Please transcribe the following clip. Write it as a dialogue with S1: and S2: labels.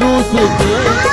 S1: روس